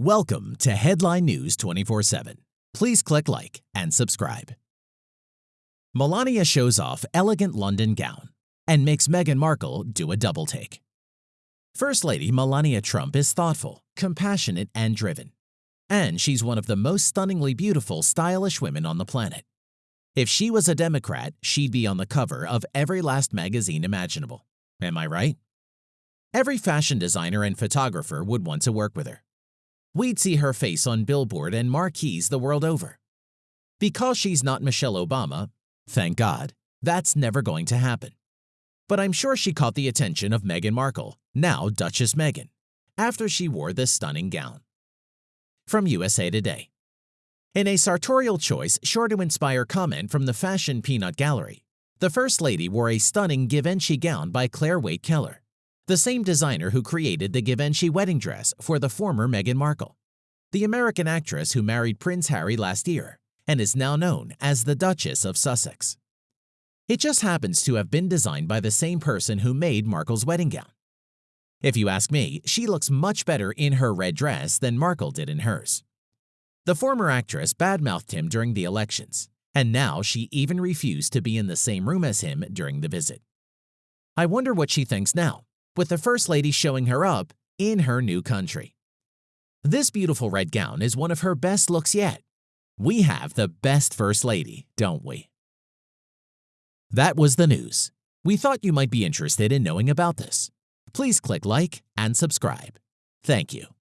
Welcome to Headline News 24 7. Please click like and subscribe. Melania shows off elegant London gown and makes Meghan Markle do a double take. First Lady Melania Trump is thoughtful, compassionate, and driven. And she's one of the most stunningly beautiful, stylish women on the planet. If she was a Democrat, she'd be on the cover of every last magazine imaginable. Am I right? Every fashion designer and photographer would want to work with her we'd see her face on billboard and marquees the world over. Because she's not Michelle Obama, thank God, that's never going to happen. But I'm sure she caught the attention of Meghan Markle, now Duchess Meghan, after she wore this stunning gown. From USA Today In a sartorial choice sure to inspire comment from the fashion peanut gallery, the First Lady wore a stunning Givenchy gown by Clare Waight Keller the same designer who created the Givenchy wedding dress for the former Meghan Markle, the American actress who married Prince Harry last year and is now known as the Duchess of Sussex. It just happens to have been designed by the same person who made Markle's wedding gown. If you ask me, she looks much better in her red dress than Markle did in hers. The former actress badmouthed him during the elections, and now she even refused to be in the same room as him during the visit. I wonder what she thinks now with the First Lady showing her up in her new country. This beautiful red gown is one of her best looks yet. We have the best First Lady, don't we? That was the news. We thought you might be interested in knowing about this. Please click like and subscribe. Thank you.